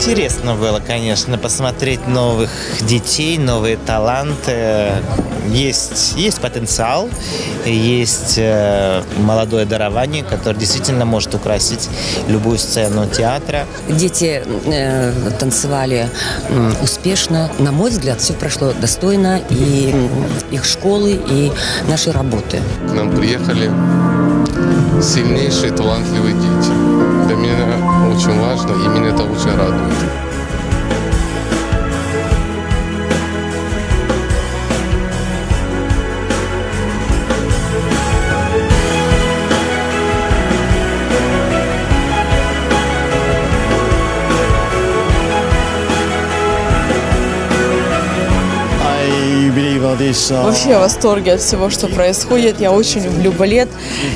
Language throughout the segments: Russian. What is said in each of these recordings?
Интересно было, конечно, посмотреть новых детей, новые таланты. Есть, есть потенциал, есть э, молодое дарование, которое действительно может украсить любую сцену театра. Дети э, танцевали м, успешно. На мой взгляд, все прошло достойно. И их школы, и нашей работы. К нам приехали сильнейшие, талантливые дети. Для меня очень важно, и меня это очень радует. Вообще в восторге от всего, что происходит. Я очень люблю балет.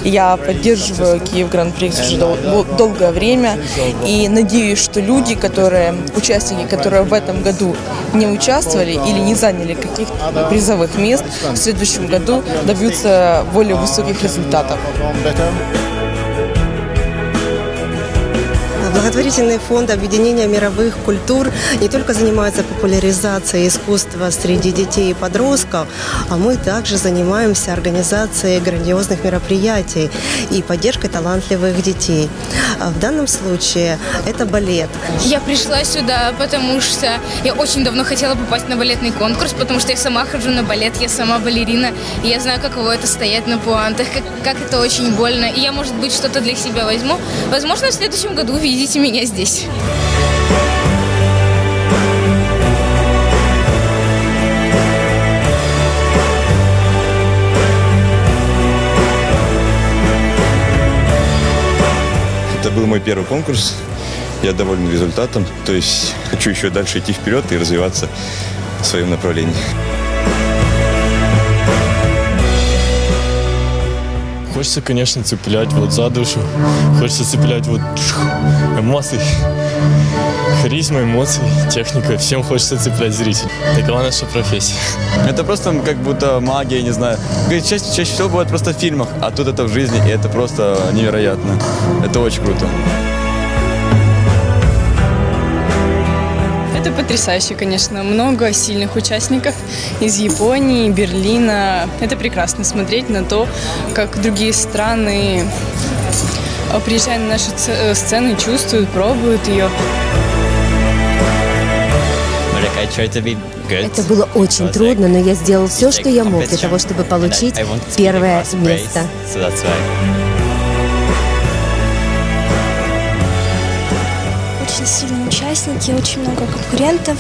Я поддерживаю Киев Гран-при уже дол- долгое время. И надеюсь, что люди, которые, участники, которые в этом году не участвовали или не заняли каких-то призовых мест, в следующем году добьются более высоких результатов. Благотворительный фонд объединения мировых культур не только занимается популяризацией искусства среди детей и подростков, а мы также занимаемся организацией грандиозных мероприятий и поддержкой талантливых детей. А В данном случае это балет. Я пришла сюда, потому что я очень давно хотела попасть на балетный конкурс, потому что я сама хожу на балет, я сама балерина, и я знаю, каково это стоять на пуантах, как, как это очень больно. И я, может быть, что-то для себя возьму. Возможно, в следующем году увидите меня здесь. Это был мой первый конкурс. Я доволен результатом. То есть хочу еще дальше идти вперед и развиваться в своем направлении. Хочется, конечно, цеплять вот за душу. Хочется цеплять вот эмоции. Харизма, эмоции, техника. Всем хочется цеплять зрителей. Такова наша профессия. Это просто как будто магия, не знаю. Чаще, чаще всего бывает просто в фильмах, а тут это в жизни, и это просто невероятно. Это очень круто. Это потрясающе, конечно. Много сильных участников из Японии, Берлина. Это прекрасно смотреть на то, как другие страны, э, приезжая на наши ц- э, сцены, чувствуют, пробуют ее. Это было очень трудно, но я сделал все, что я мог для того, чтобы получить первое место. Участники, очень много конкурентов.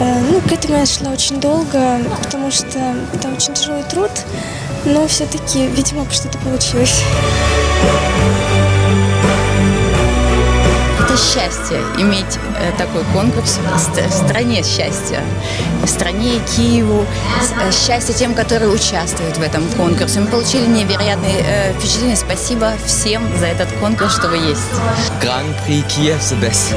Э, Ну, к этому я шла очень долго, потому что это очень тяжелый труд, но все-таки, видимо, что-то получилось. Это счастье иметь э, такой конкурс в ст- в стране счастья, в стране Киеву, э, счастье тем, которые участвуют в этом конкурсе. Мы получили невероятные впечатления. Спасибо всем за этот конкурс, что вы есть. Гран-при Киев the best.